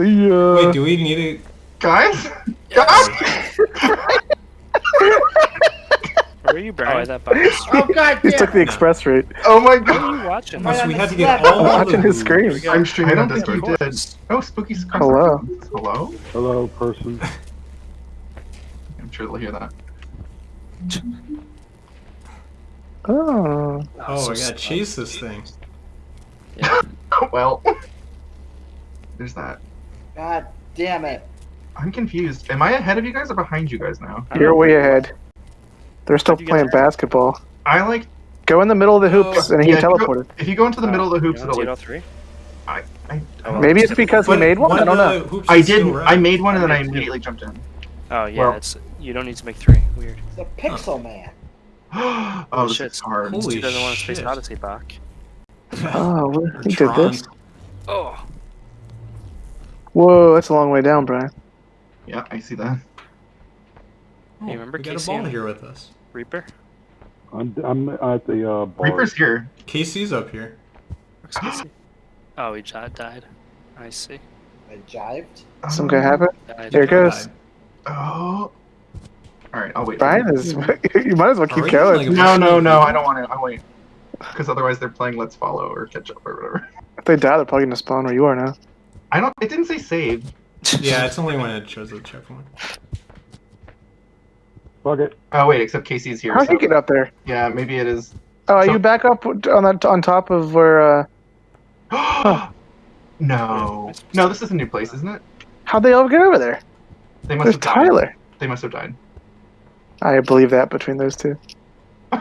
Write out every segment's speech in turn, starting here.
See ya. Wait, do we need to? Guys? Guys? Where are you, Brian? Oh, that bus. Oh god He damn. took the express route. Oh my What god. are you watching? Must on we the had to get slab. all I'm watching his screen. I'm streaming I on don't think Discord. you did. Oh, spooky Hello. Hello? Hello, person. I'm sure they'll hear that. Oh. Oh, so I gotta chase this thing. Yeah. well. There's that. God damn it. I'm confused. Am I ahead of you guys or behind you guys now? You're way ahead. They're still How'd you get playing there? basketball. I like. Go in the middle of the hoops Oh, and he yeah, if you go- teleported. If you go into the middle of the uh, hoops, You it'll want like. three? I, I, Oh, well. Maybe it's because he But made one. I don't know. I did. red. I made one and then I made two. immediately jumped in. Oh yeah, Well- it's you don't need to make three. Weird. It's a pixel oh. man. oh, this shit. is hard. Holy Stu doesn't want to Space shit. Odyssey back. Oh, what- he did this. Oh. Whoa, that's a long way down, Brian. Yeah, I see that. Oh, Hey, remember we got a ball here with us. Reaper. I'm I'm at the uh, bar. Reaper's here. Casey's up here. Where's Casey? oh, he died. I see. I jived. Some guy happen? There it goes. Died. Oh. All right, I'll wait. Brian is. you might as well keep we going. like- No, no, no. I don't want to. I wait. Because otherwise they're playing Let's Follow or Catch Up or whatever. If they die, they're probably gonna spawn where you are now. I don't. It didn't say save. Yeah, it's only when it shows the checkpoint. Fuck it. Oh wait, except Casey's here. How'd so- you get up there? Yeah, maybe it is. Oh, are So- you back up on that on top of where? uh no, no. This is a new place, isn't it? How'd they all get over there? They must There's have died. Tyler. They must have died. I believe that between those two.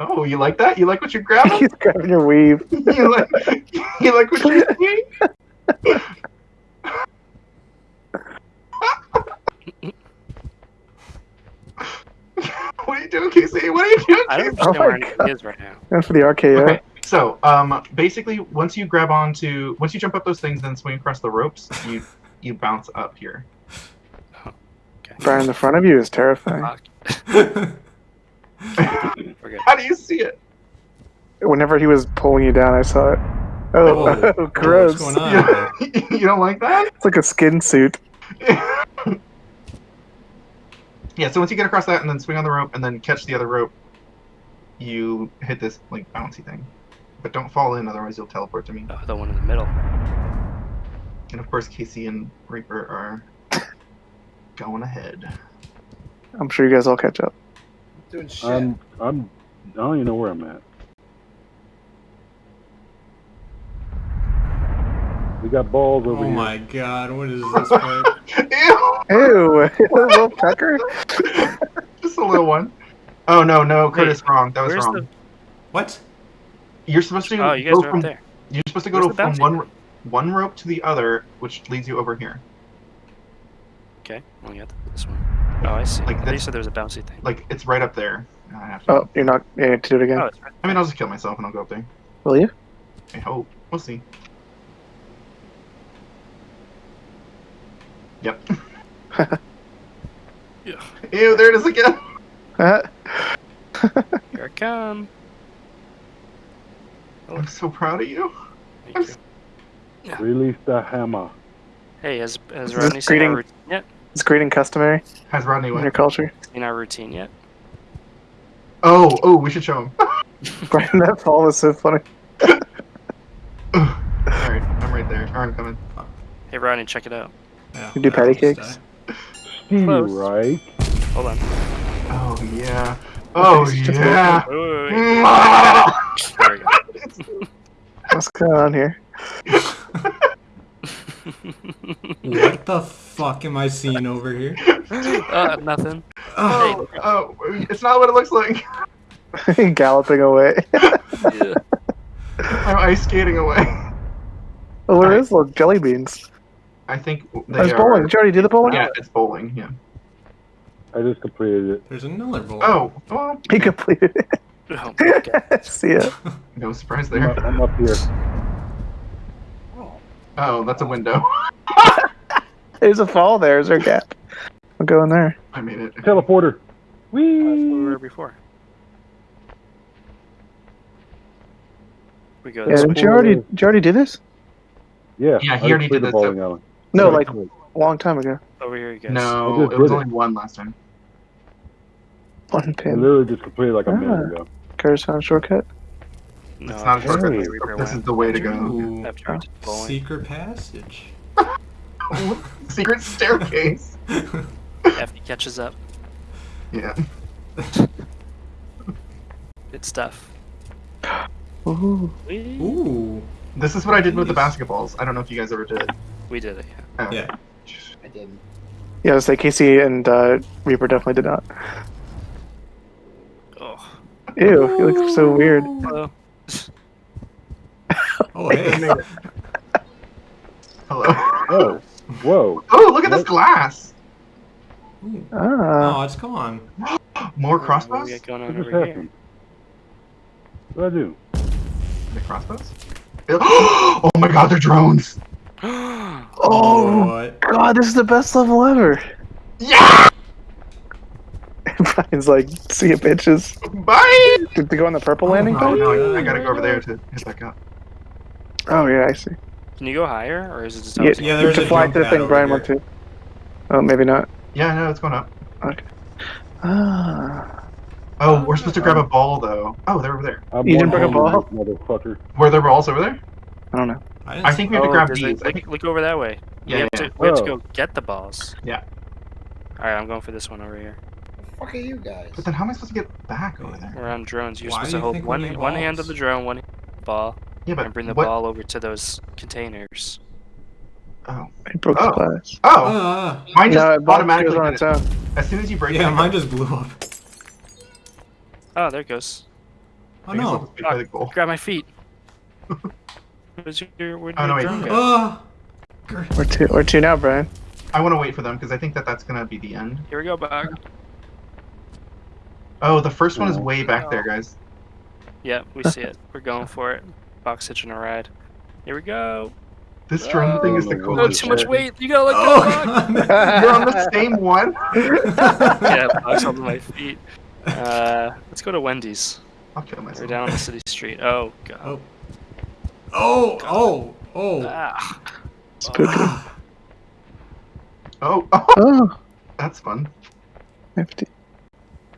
Oh, you like that? You like what you're grabbing? He's grabbing your weave. you like? You like what you're seeing? what are you doing, Casey? What are you doing? I don't know understand Oh where anything is right now. And for the RKO. Okay, so um, basically, once you grab onto, once you jump up those things, then swing across the ropes, you you bounce up here. Brian the front of you is terrifying. Fuck. We're good. How do you see it? Whenever he was pulling you down, I saw it. Oh, Whoa. oh gross. What's going on? You, you don't like that? It's like a skin suit. yeah. So once you get across that, and then swing on the rope, and then catch the other rope, you hit this like bouncy thing. But don't fall in, otherwise you'll teleport to me. Oh, the one in the middle. And of course, Casey and Reaper are going ahead. I'm sure you guys all catch up. Doing shit. I'm I'm I don't even know where I'm at. We got balls over Oh here. Oh my god, what is this part? Ew! Ew, little pecker. Just a little one. Oh no, no, Curtis, wrong. That was wrong. the? What? You're supposed to Oh, you guys go are from there. you're supposed to go to from one one rope to the other, which leads you over here. Okay, well, you got this one. Oh, I see. Like I you said there was a bouncy thing. Like it's right up there. I have to. Oh, you're not. You need to do it again. Oh, it's right. I mean, I'll just kill myself and I'll go up there. Will you? I hope. We'll see. Yep. Yeah. Ew, there it is again. Here I come. I'm so proud of you. Thank you. Release the hammer. Hey, has has Rodney seen greeting- our routine yet? Is greeting customary Has Rodney in your culture? Seen our routine yet? Oh, oh, we should show him. Brian, that fall was so funny. Alright, I'm right there. Or I'm coming. Hey, Rodney, check it out. Yeah, You do that patty one's cakes? died. Steve, Close. right? Hold on. Oh, yeah. Oh, Just yeah. Wait, wait, wait. There we go. What's going on here? What the fuck am I seeing over here? uh, nothing. Oh, oh, it's not what it looks like. Galloping away. Yeah. I'm ice skating away. oh, where is little jelly beans? I think they There's are. bowling. Did you already do the bowling? Yeah, it's bowling. Yeah. I just completed it. There's another ball. Oh, well, He completed it. Oh my god. See ya. no surprise I'm there. up, I'm up here. Oh, that's a window. There's a fall there. Is there a gap? I'll go in there. I made it. Teleporter. That's where we were before. We go Yeah, didn't you already? Did you already do this? Yeah. Yeah, he I already played did the that, bowling alley. No, like a long time ago. Over here, you guys. No, it was did it. only one last time. One I pin. literally just completed like a minute Ah. ago. Curtis found shortcut. No, It's not a shortcut. where This is the way to go. Ooh, after we did bowling. secret passage. Secret staircase. After he catches up. Yeah. Good stuff. Ooh. Ooh. This is what I did with the basketballs. I don't know if you guys ever did. We did it, yeah. Oh. Yeah. I didn't. Yeah, I was like Casey and uh, Reaper definitely did not. Oh. Ew, you look so weird. Hello. Oh, hey. Hello. Oh, whoa. Oh, look at this glass. Ooh. Ah, Oh, it's gone. More What do crossbows. we got going What on over here? happened? What did I do? The crossbows. oh my God, they're drones. Oh. What? God, this is the best level ever. Yeah. Brian's like, see ya, bitches. Bye. Did they go on the purple landing my Oh pad? no, I, I gotta go over there to hit back up. Oh yeah, I see. Can you go higher, or is it just Yeah, Yeah, there's to a fly to the thing Brian went to. Oh, maybe not. Yeah, no, it's going up. Ah. Oh, we're supposed to grab a ball though. Oh, they're over there. I'm You didn't bring a ball? Motherfucker. Were there balls over there? I don't know. I, I think we have to Oh, grab there's a- these. I Look, over that way. we yeah, have, yeah. To, we have to Oh. go get the balls. Yeah. Alright, I'm going for this one over here. The fuck are you guys? But then how am I supposed to get back over there? We're on drones. You're Why supposed do to hold one one hand balls? of the drone, one hand of the ball, Yeah, but and bring the what? ball over to those containers. Oh, It broke Oh. the glass. oh, Ah. mine just No, automatically goes on its own. As soon as you break yeah, it, mine just blew up. Oh, there it goes. Oh I guess I'll no. just be really cool. Grab my feet. Where's your, where'd Oh, your no, wait. drone go? Gr- Where to? Where to now, Brian? I want to wait for them because I think that that's gonna be the end. Here we go, Bog. Oh, the first one is Oh. way back there, guys. Yeah, we see it. We're going for it. Box hitching a ride. Here we go. This drone thing is the Oh, Oh, coolest. too much shit. weight. You gotta let Oh, go, Bog. God. You're on the same one. yeah, Bog's on my feet. Uh, let's go to Wendy's. I'll kill We're down on the city street. Oh god. Oh. Oh, oh, oh. Ah. Spooky. Ah. Oh, oh, Oh, that's fun. nifty.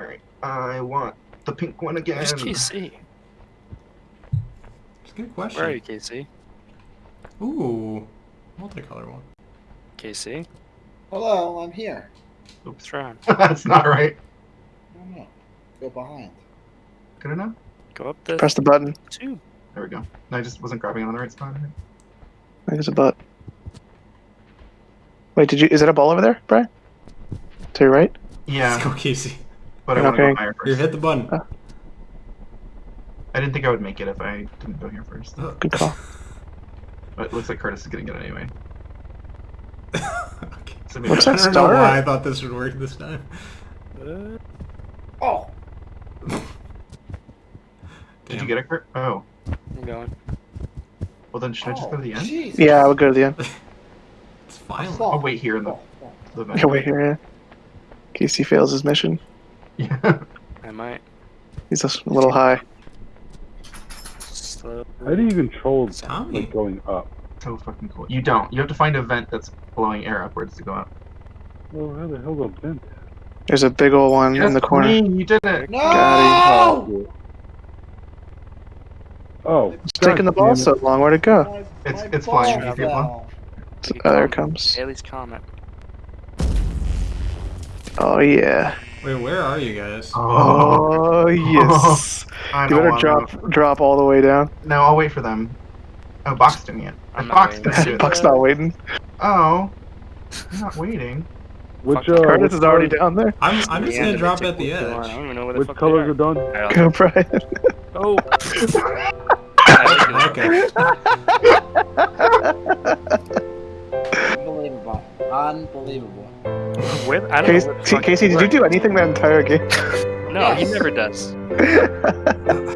All right, I want the pink one again. Where's Casey? It's a good question. Where are you, Casey? Ooh. Multicolor one. Casey? Hello, I'm here. What's wrong? that's not right. I don't. Go behind. Good enough. Go up the Press the button. tube. There we go. I just wasn't grabbing it on the right spot. There's a butt. Wait, did you? Is that a ball over there, Brian? To your right? Let's Yeah, go, Casey. but I want to Okay. go higher Here, first. hit the button. I didn't think I would make it if I didn't go here first. Oh. Good call. But it looks like Curtis is gonna get it anyway. okay. So maybe What's I that don't know why I thought this would work this time. Uh, Oh, Did you get it, Kurt? Oh, I'm going. well then should I just go to the end? Jesus. Yeah, I would go to the end. It's I violent. I'll wait here in the, Oh, oh. the vent. Yeah, wait here. Yeah. In case he fails his mission, Yeah. I might. he's just a little high. How do you control Tommy. like going up? so fucking cool. You don't. You have to find a vent that's blowing air upwards to go up. Well, how the hell the vent? There's a big old one in the corner. Queen, you did it. No! Oh, oh It's taking the ball so long. Where'd it go? My- It's- my it's flying. ball If you're. Oh, there it comes. Halley's Comet. Oh yeah. Wait, where are you guys? Oh yes. You better wanna- drop drop all the way down. No, I'll wait for them. Oh, Box doing it. I'm If not Box waiting. gonna. Buck's not waiting. Oh, I'm not waiting. Which uh, Curtis is already down there. I'm, I'm just gonna drop at the take one. I edge. don't even know where the Which fuck colors they are done? are. Go, Brian. Oh. Okay. Unbelievable. Unbelievable. Where, I don't Casey, know where the fuck Casey, did you do anything that entire game? No, he never does.